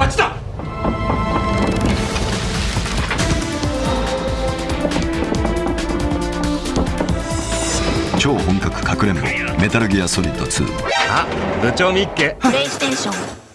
あっちだ。超本格かくれんぼメタルギアソリッド2あ部長ミッケプレイステーション。